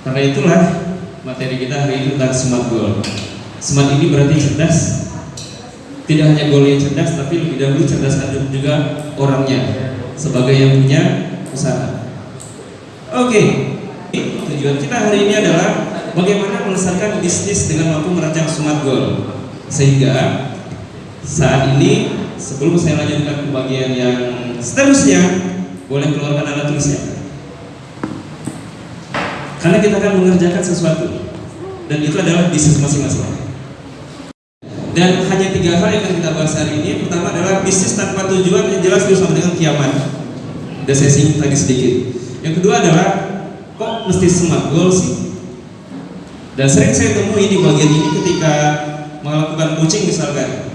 Karena itulah materi kita hari ini tentang smart goal. Smart ini berarti cerdas. Tidak hanya goal yang cerdas, tapi lebih dahulu cerdas juga orangnya sebagai yang punya usaha. Oke, tujuan kita hari ini adalah bagaimana melesatkan bisnis dengan mampu merancang smart goal. Sehingga saat ini sebelum saya lanjutkan ke bagian yang seterusnya, boleh keluarkan alat tulisnya. Karena kita akan mengerjakan sesuatu dan itu adalah bisnis masing-masing. Dan hanya tiga hal yang akan kita bahas hari ini. Pertama adalah bisnis tanpa tujuan yang jelas bersama dengan kiamat. Udah saya singgung tadi sedikit. Yang kedua adalah kok mesti smart goal sih? Dan sering saya temui di bagian ini ketika melakukan coaching misalkan.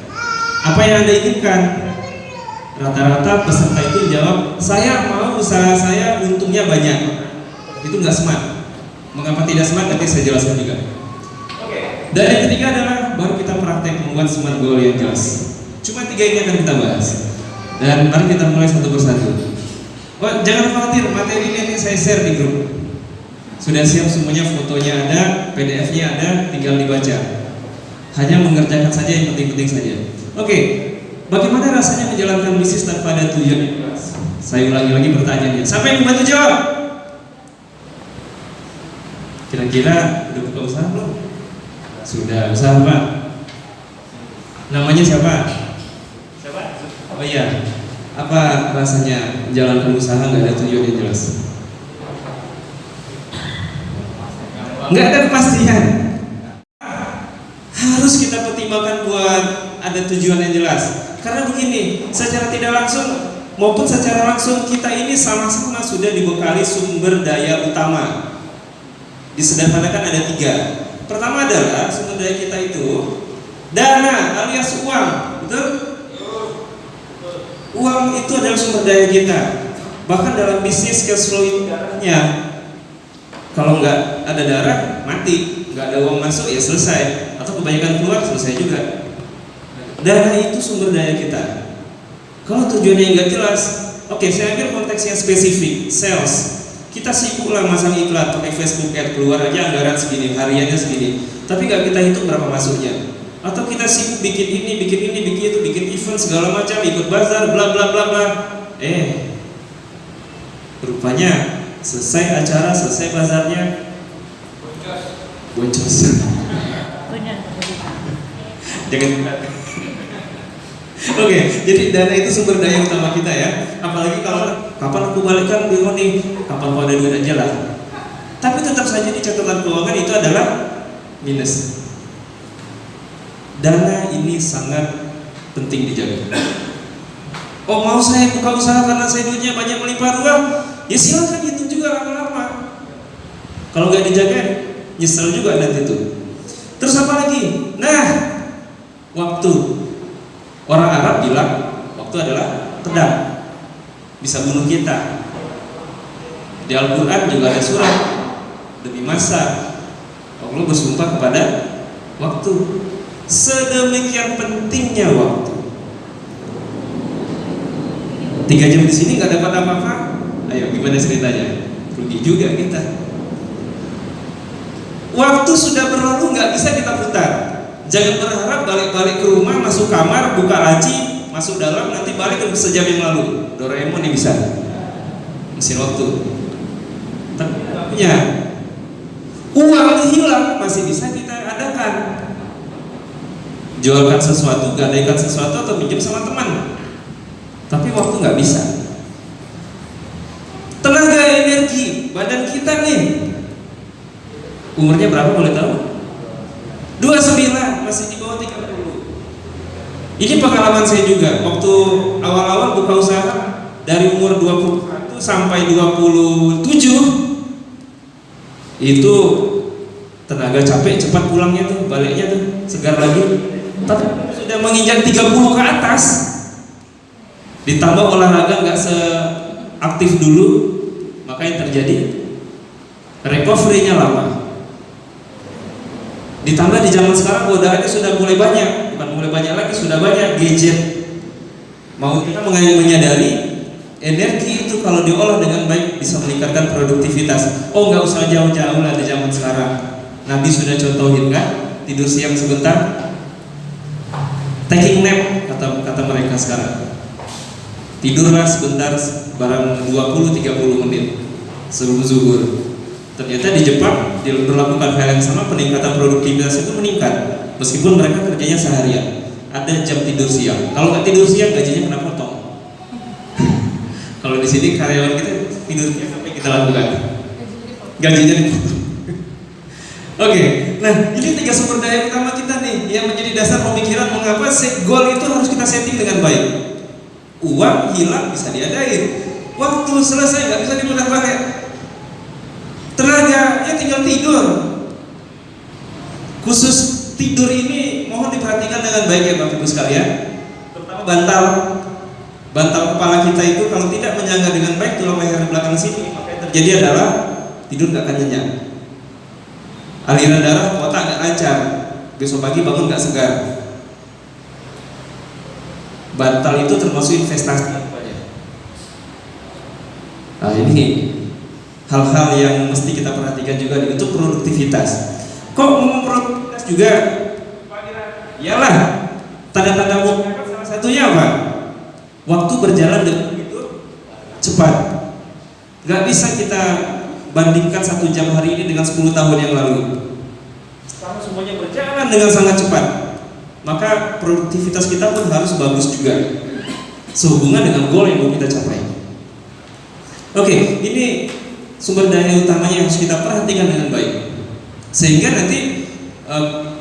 Apa yang anda inginkan? Rata-rata peserta itu jawab, saya mau usaha saya untungnya banyak. Itu nggak smart. Mengapa tidak smart? Nanti saya jelaskan juga. Dan yang ketiga adalah baru kita praktek membuat smart goal yang jelas. Cuma tiga ini akan kita bahas. Dan mari kita mulai satu persatu. Oh, jangan khawatir, materi ini nanti saya share di grup. Sudah siap semuanya, fotonya ada, PDF-nya ada, tinggal dibaca. Hanya mengerjakan saja yang penting-penting saja. Oke, bagaimana rasanya menjalankan bisnis tanpa ada tujuan yang jelas? Saya ulangi lagi pertanyaannya. Siapa yang membantu jawab? Kira-kira udah buka usaha belum? Sudah, usaha apa? Namanya siapa? Siapa? Oh iya. Apa rasanya menjalankan usaha nggak ada tujuan yang jelas? Nggak ada kepastian. Harus kita pertimbangkan buat ada tujuan yang jelas. Karena begini, secara tidak langsung maupun secara langsung kita ini sama-sama sudah dibekali sumber daya utama. Disederhanakan ada tiga. Pertama adalah sumber daya kita itu dana alias uang, betul? Uang itu adalah sumber daya kita. Bahkan dalam bisnis cash flow itu darahnya. Kalau nggak ada darah, mati. Nggak ada uang masuk ya selesai. Atau kebanyakan keluar selesai juga. Dana itu sumber daya kita. Kalau tujuannya nggak jelas, oke saya ambil konteks yang spesifik, sales kita sibuk lah masang iklan pakai Facebook ad keluar aja anggaran segini hariannya segini. Tapi nggak kita hitung berapa masuknya. Atau kita sibuk bikin ini bikin ini bikin itu bikin event segala macam ikut bazar bla bla bla bla. Eh rupanya selesai acara selesai bazarnya. Boncos jangan Oke, jadi dana itu sumber daya utama kita ya. Apalagi kalau kapan aku balikkan bingung nih, kapan aku ada duit aja lah. Tapi tetap saja di catatan keuangan itu adalah minus. Dana ini sangat penting dijaga. Oh mau saya buka usaha karena saya duitnya banyak melimpah ruah, ya silakan itu juga lama-lama. Kalau nggak dijaga, nyesel juga nanti itu. Terus apa lagi? Nah, waktu Orang Arab bilang waktu adalah pedang, bisa bunuh kita. Di Al-Quran juga ada surat demi masa. Allah bersumpah kepada waktu. Sedemikian pentingnya waktu. Tiga jam di sini nggak dapat apa-apa. Ayo gimana ceritanya? Rugi juga kita. Waktu sudah berlalu nggak bisa kita putar. Jangan berharap balik-balik ke rumah, masuk kamar, buka laci, masuk dalam, nanti balik ke sejam yang lalu. Doraemon ini bisa. Mesin waktu. Tapi punya. Uang hilang masih bisa kita adakan. Jualkan sesuatu, gadaikan sesuatu atau pinjam sama teman. Tapi waktu nggak bisa. Tenaga energi badan kita nih. Umurnya berapa boleh tahu? 29 masih di bawah 30 ini pengalaman saya juga. Waktu awal-awal buka usaha dari umur 21 sampai 27 itu tenaga capek cepat pulangnya tuh baliknya tuh segar lagi. Tapi sudah menginjak 30 ke atas. Ditambah olahraga nggak seaktif dulu maka yang terjadi recovery-nya lama ditambah di zaman sekarang godaannya sudah mulai banyak bukan mulai banyak lagi sudah banyak gadget mau kita menyadari energi itu kalau diolah dengan baik bisa meningkatkan produktivitas. Oh nggak usah jauh-jauh lah di zaman sekarang. Nabi sudah contohin kan, tidur siang sebentar, taking nap kata kata mereka sekarang. Tidurlah sebentar barang 20-30 menit sebelum zuhur. Ternyata di Jepang berlakukan hal yang sama peningkatan produktivitas itu meningkat meskipun mereka kerjanya seharian. Ada jam tidur siang. Kalau nggak tidur siang gajinya kena potong. Kalau di sini karyawan kita tidur siang apa yang kita lakukan. Gajinya dipotong Oke, nah ini tiga sumber daya utama kita nih yang menjadi dasar pemikiran mengapa goal itu harus kita setting dengan baik. Uang hilang bisa diadain, waktu selesai nggak bisa diputar balik. Ya tidur. Khusus tidur ini mohon diperhatikan dengan baik ya Bapak Ibu sekalian. Terutama bantal bantal kepala kita itu kalau tidak menyangga dengan baik tulang leher belakang sini maka yang terjadi adalah tidur gak akan nyenyak. Aliran darah otak gak lancar. Besok pagi bangun gak segar. Bantal itu termasuk investasi Nah ini hal-hal yang mesti kita perhatikan juga untuk produktivitas. Kok ngomong produktivitas juga? Iyalah, tanda-tanda muka salah satunya apa? Waktu berjalan dengan begitu cepat. Gak bisa kita bandingkan satu jam hari ini dengan 10 tahun yang lalu. Sekarang semuanya berjalan dengan sangat cepat. Maka produktivitas kita pun harus bagus juga. Sehubungan dengan goal yang mau kita capai. Oke, ini sumber daya utamanya yang harus kita perhatikan dengan baik. Sehingga nanti e,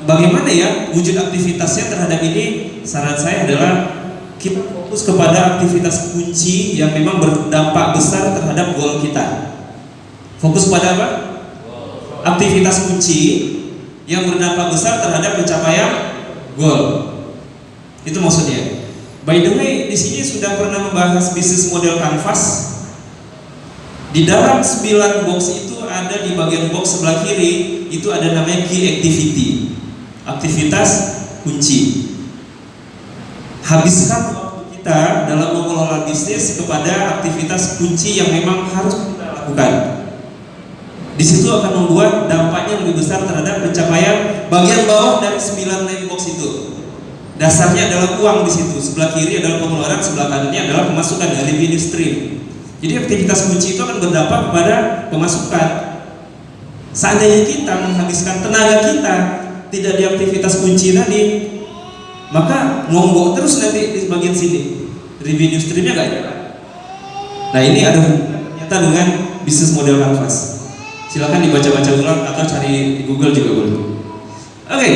bagaimana ya wujud aktivitasnya terhadap ini? Saran saya adalah kita fokus kepada aktivitas kunci yang memang berdampak besar terhadap goal kita. Fokus pada apa? aktivitas kunci yang berdampak besar terhadap pencapaian goal. Itu maksudnya. By the way di sini sudah pernah membahas bisnis model canvas di dalam 9 box itu ada di bagian box sebelah kiri itu ada namanya key activity. Aktivitas kunci. Habiskan waktu kita dalam mengelola bisnis kepada aktivitas kunci yang memang harus kita lakukan. Di situ akan membuat dampaknya lebih besar terhadap pencapaian bagian bawah dari 9 line box itu. Dasarnya adalah uang di situ. Sebelah kiri adalah pengeluaran, sebelah kanannya adalah pemasukan dari revenue stream. Jadi aktivitas kunci itu akan berdampak kepada pemasukan. Seandainya kita menghabiskan tenaga kita tidak di aktivitas kunci tadi, maka ngomong terus nanti di bagian sini. Revenue streamnya gak jalan. Nah ini ada ternyata dengan bisnis model canvas. Silahkan dibaca-baca ulang atau cari di Google juga boleh. Oke, okay.